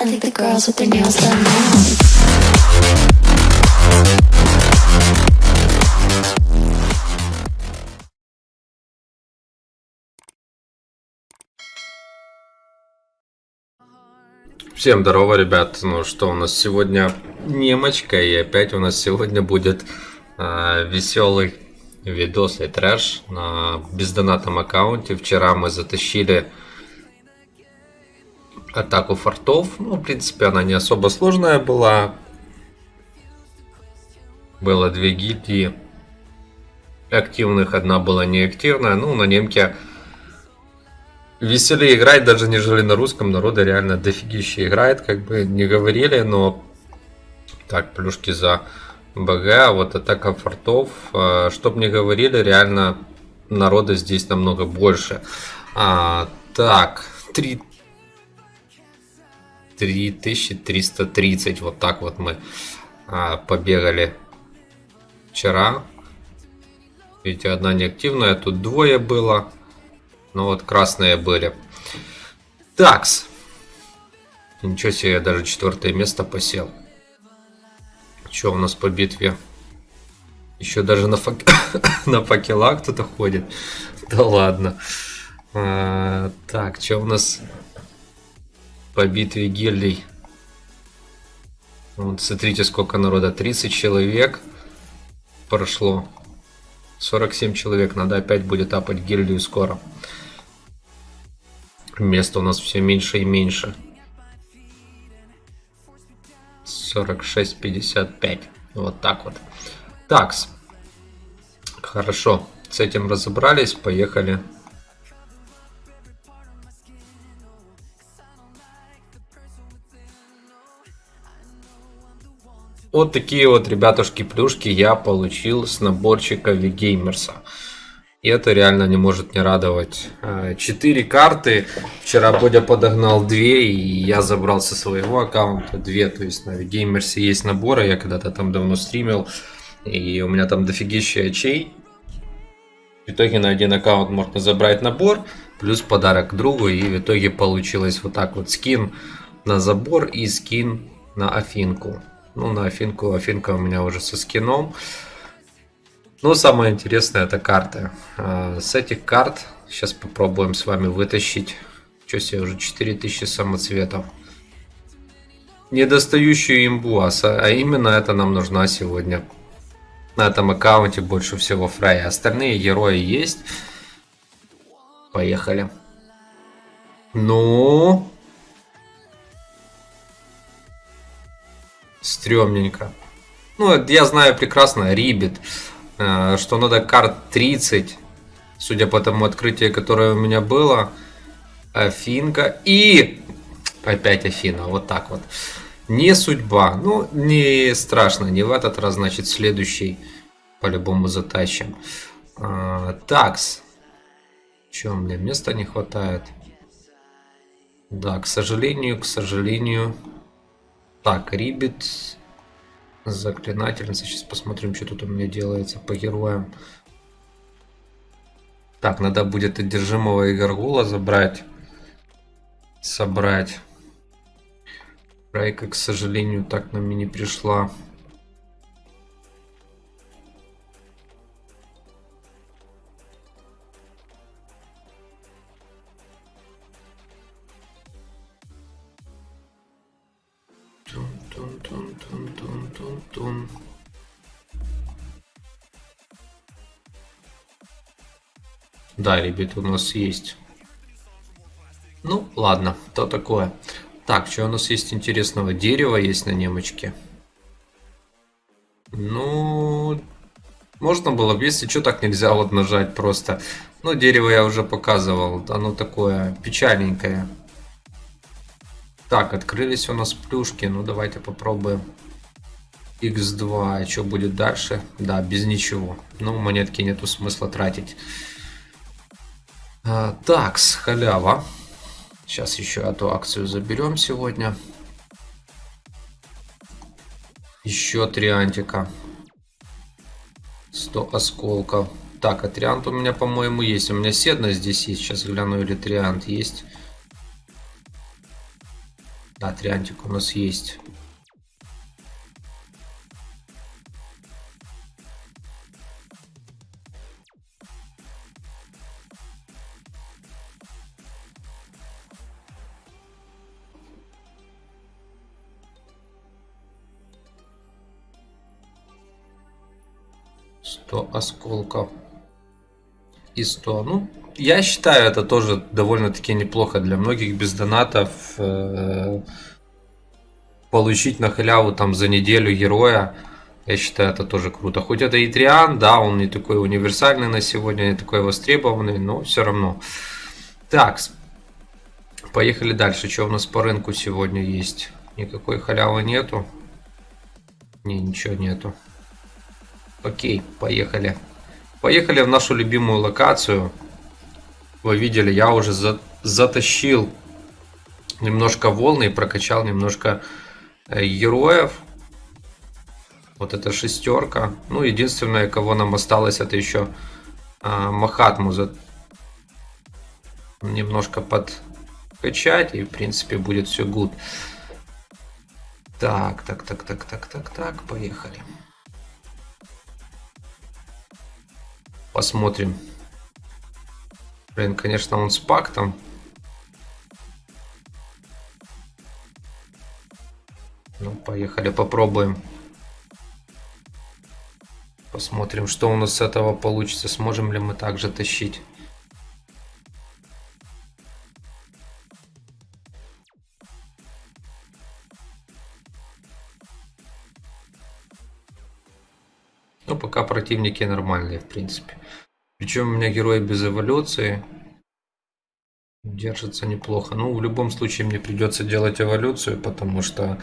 I think the girls with their nails done now. Всем здорово, ребят. Ну что, у нас сегодня немочка, и опять у нас сегодня будет веселый видос и трэш на бездонатном аккаунте. Вчера мы затащили атаку фортов. Ну, в принципе, она не особо сложная была. Было две гильдии активных, одна была неактивная. Ну, на немке веселее играть, даже нежели на русском. Народа реально дофигище играет, как бы не говорили, но... Так, плюшки за БГ, а вот атака фортов. Чтоб не говорили, реально народа здесь намного больше. А, так, 3... 3330, вот так вот мы а, побегали вчера. Видите, одна неактивная, тут двое было. Ну вот красные были. Такс. Ничего себе, я даже четвертое место посел. Что у нас по битве? Еще даже на, фак... на факелах кто-то ходит. Да ладно. А, так, что у нас по битве гильдий? Вот смотрите, сколько народа. 30 человек прошло. 47 человек. Надо опять будет апать гильдию скоро. Места у нас все меньше и меньше. 46-55. Вот так вот. Такс. Хорошо. С этим разобрались. Поехали. Вот такие вот, ребятушки, плюшки я получил с наборчика Вигеймерса. И это реально не может не радовать. Четыре карты. Вчера Бодя подогнал две, и я забрал со своего аккаунта две. То есть на Вигеймерсе есть наборы, я когда-то там давно стримил. И у меня там дофигища очей. В итоге на один аккаунт можно забрать набор, плюс подарок другу. И в итоге получилось вот так вот скин на забор и скин на Афинку. Ну, на Афинку, Афинка у меня уже со скином. Но самое интересное это карты. А, с этих карт сейчас попробуем с вами вытащить. Что себе, уже 4000 самоцветов. Недостающую имбу, а, а именно это нам нужна сегодня. На этом аккаунте больше всего Фрая. Остальные герои есть. Поехали. Ну... Стремненько. Ну, я знаю прекрасно, Рибит, э, что надо карт 30, судя по тому открытию, которое у меня было. Афинка и опять Афина, вот так вот. Не судьба, ну не страшно, не в этот раз, значит следующий по-любому затащим. А, такс. Че, мне места не хватает? Да, к сожалению, к сожалению, так, Рибит, заклинательница. Сейчас посмотрим, что тут у меня делается по героям. Так, надо будет одержимого и Гаргула забрать. Собрать. Райка, к сожалению, так нам и не пришла. Да, ребята, у нас есть. Ну, ладно, то такое. Так, что у нас есть интересного? Дерево есть на немочке. Ну, можно было бы, если что, так нельзя вот нажать просто. Ну, дерево я уже показывал, оно такое печальненькое. Так, открылись у нас плюшки. Ну, давайте попробуем. X2. Что будет дальше? Да, без ничего. Ну, монетки нету смысла тратить. А, так, с халява. Сейчас еще эту акцию заберем сегодня. Еще три антика. 100 осколков. Так, а триант у меня, по-моему, есть. У меня седна здесь есть. Сейчас гляну, или триант есть. Да, триантик у нас есть. Сто осколков и 100. Ну, я считаю, это тоже довольно-таки неплохо для многих без донатов. Э, получить на халяву там за неделю героя. Я считаю, это тоже круто. Хоть это и да, он не такой универсальный на сегодня, не такой востребованный, но все равно. Так, поехали дальше. Что у нас по рынку сегодня есть? Никакой халявы нету. Не, ничего нету. Окей, поехали. Поехали в нашу любимую локацию. Вы видели, я уже за затащил немножко волны и прокачал немножко э, героев. Вот эта шестерка. Ну, единственное, кого нам осталось, это еще а, Махатму за... немножко подкачать. И, в принципе, будет все гуд. Так, так, так, так, так, так, так, поехали. Посмотрим. Блин, конечно, он с пактом. Ну, поехали, попробуем. Посмотрим, что у нас с этого получится. Сможем ли мы также тащить. Ну, пока противники нормальные, в принципе. Причем у меня герои без эволюции. Держатся неплохо. Ну, в любом случае мне придется делать эволюцию, потому что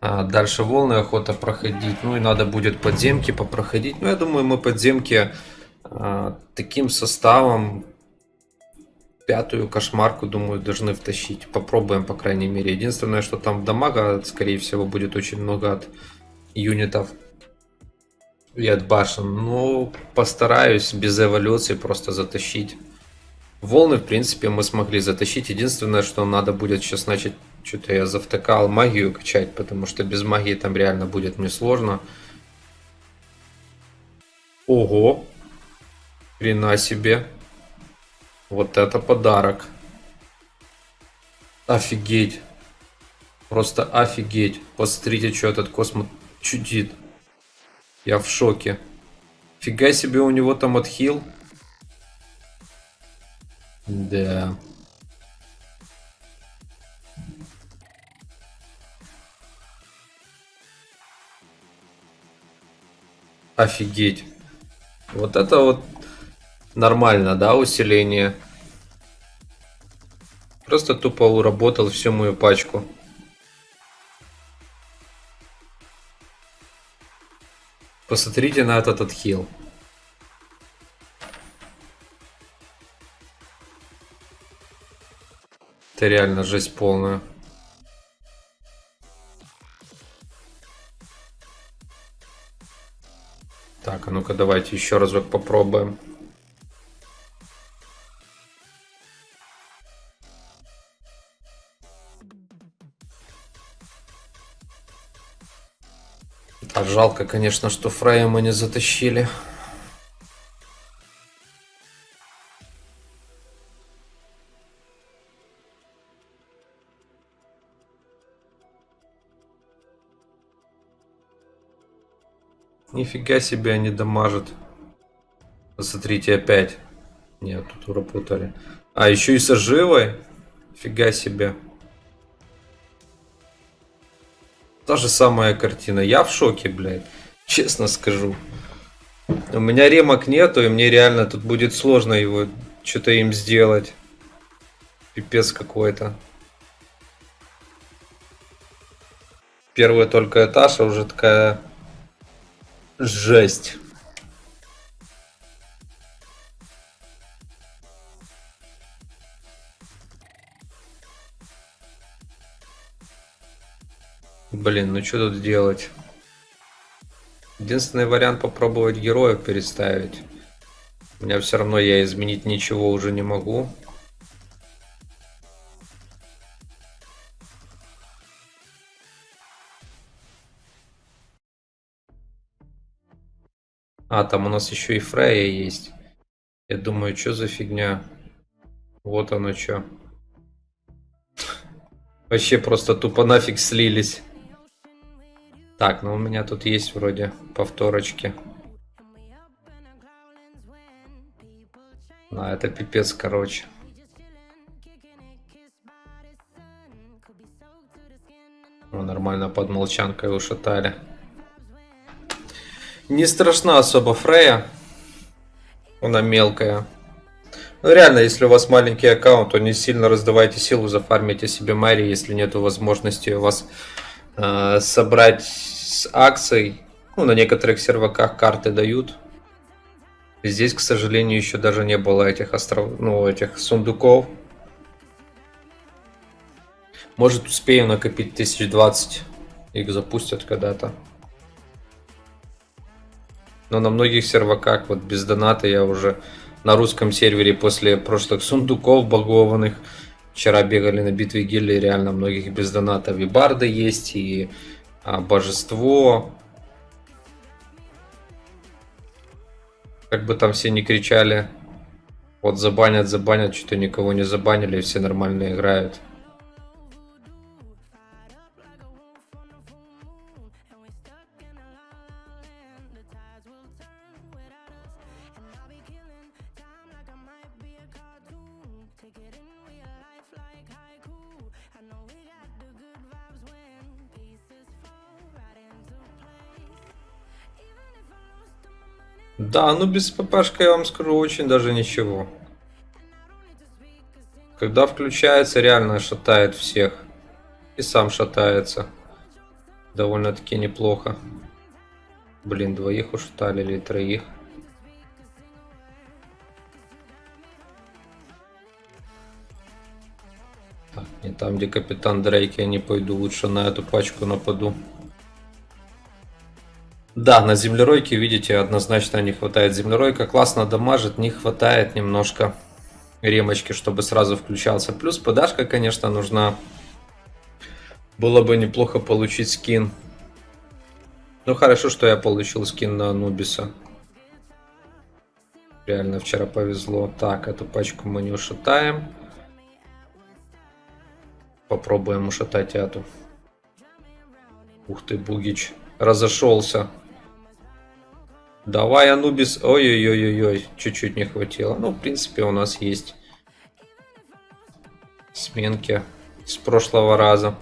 а, дальше волны охота проходить. Ну и надо будет подземки попроходить. Ну, я думаю, мы подземки а, таким составом пятую кошмарку, думаю, должны втащить. Попробуем, по крайней мере. Единственное, что там дамага, скорее всего, будет очень много от юнитов и от башен. Ну, постараюсь без эволюции просто затащить. Волны, в принципе, мы смогли затащить. Единственное, что надо будет сейчас начать... Что-то я завтыкал магию качать, потому что без магии там реально будет мне сложно. Ого! Хрена себе! Вот это подарок! Офигеть! Просто офигеть! Посмотрите, что этот космос чудит. Я в шоке. Фига себе у него там отхил. Да. Офигеть. Вот это вот нормально, да, усиление. Просто тупо уработал всю мою пачку. Посмотрите на этот отхил. Это реально жесть полная. Так, а ну-ка давайте еще разок попробуем. Жалко, конечно, что Фрея мы не затащили. Нифига себе они дамажат. Посмотрите опять. Нет, тут уропутали. А, еще и с оживой? Фига себе. Та же самая картина. Я в шоке, блядь. Честно скажу. У меня ремок нету, и мне реально тут будет сложно его что-то им сделать. Пипец какой-то. Первый только этаж, а уже такая жесть. Блин, ну что тут делать? Единственный вариант попробовать героев переставить. У меня все равно я изменить ничего уже не могу. А, там у нас еще и Фрея есть. Я думаю, что за фигня? Вот оно что. Вообще просто тупо нафиг слились. Так, ну у меня тут есть вроде повторочки. А, это пипец, короче. О, нормально под молчанкой ушатали. Не страшна особо Фрея. Она мелкая. Ну реально, если у вас маленький аккаунт, то не сильно раздавайте силу, зафармите себе Мэри, если нет возможности у вас э, собрать с акцией. Ну, на некоторых серваках карты дают. Здесь, к сожалению, еще даже не было этих остров... ну, этих сундуков. Может, успеем накопить 1020. Их запустят когда-то. Но на многих серваках, вот без доната, я уже на русском сервере после прошлых сундуков багованных. Вчера бегали на битве гильдии, реально многих без доната. Вибарды есть, и а, божество. Как бы там все не кричали. Вот забанят, забанят, что-то никого не забанили, все нормально играют. Да, ну без ППшка я вам скажу очень даже ничего. Когда включается, реально шатает всех. И сам шатается. Довольно-таки неплохо. Блин, двоих ушатали или троих. Так, не там, где капитан Дрейк, я не пойду. Лучше на эту пачку нападу. Да, на землеройке, видите, однозначно не хватает землеройка. Классно дамажит, не хватает немножко ремочки, чтобы сразу включался. Плюс подашка, конечно, нужна. Было бы неплохо получить скин. Ну, хорошо, что я получил скин на Анубиса. Реально, вчера повезло. Так, эту пачку мы не ушатаем. Попробуем ушатать эту. Ух ты, Бугич. Разошелся. Давай, Анубис. Ой-ой-ой-ой, чуть-чуть не хватило. Ну, в принципе, у нас есть сменки с прошлого раза.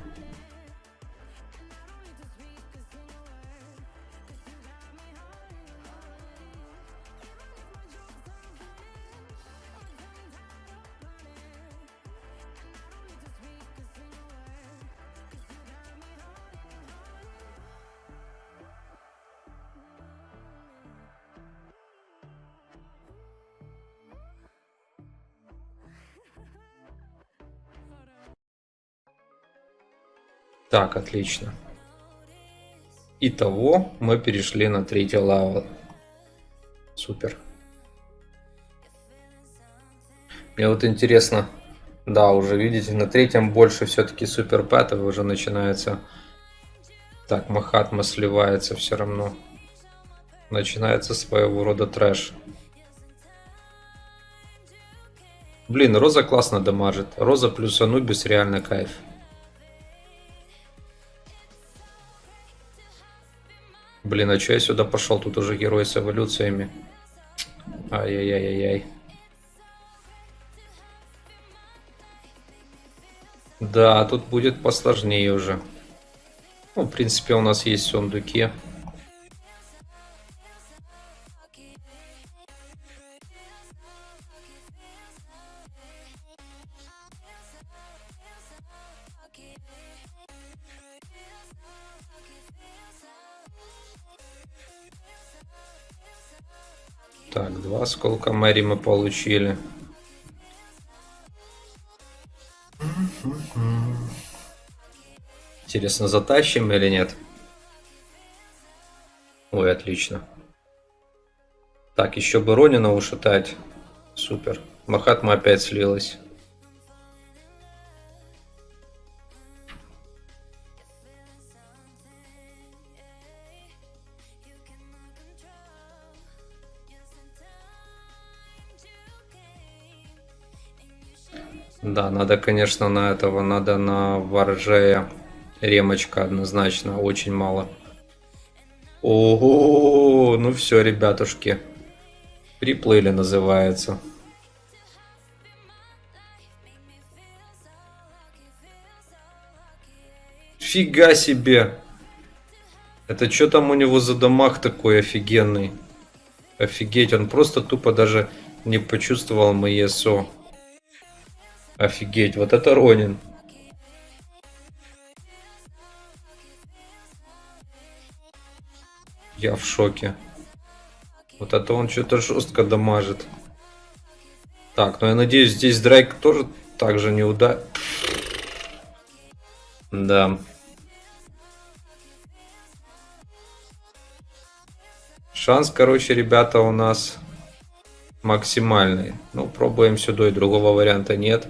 Так, отлично. Итого мы перешли на третий level. Супер. Мне вот интересно, да, уже видите, на третьем больше все-таки супер pet ов уже начинается. Так, Махатма сливается все равно. Начинается своего рода трэш. Блин, Роза классно дамажит. Роза плюс Анубис реально кайф. Блин, а что я сюда пошел? Тут уже герой с эволюциями. Ай-яй-яй-яй-яй. Да, тут будет посложнее уже. Ну, в принципе, у нас есть сундуки. Так, два осколка Мэри мы получили. Интересно, затащим или нет? Ой, отлично. Так, еще бы Ронина ушатать. Супер. Махатма опять слилась. Да, надо, конечно, на этого, надо на воржея. Ремочка однозначно, очень мало. Ого, ну все, ребятушки. Приплыли называется. Фига себе. Это что там у него за дамаг такой офигенный? Офигеть, он просто тупо даже не почувствовал мои СО. Офигеть, вот это Ронин. Я в шоке. Вот это он что-то жестко дамажит. Так, ну я надеюсь, здесь Драйк тоже так же не уда... Да. Шанс, короче, ребята, у нас максимальный. Ну, пробуем сюда, и другого варианта нет.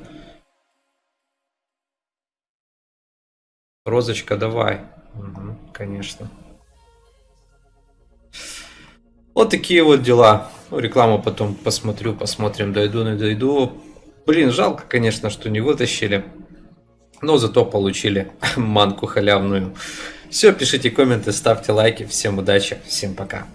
Розочка, давай. Угу, конечно. Вот такие вот дела. Ну, рекламу потом посмотрю, посмотрим, дойду, не дойду. Блин, жалко, конечно, что не вытащили. Но зато получили манку халявную. Все, пишите комменты, ставьте лайки. Всем удачи, всем пока.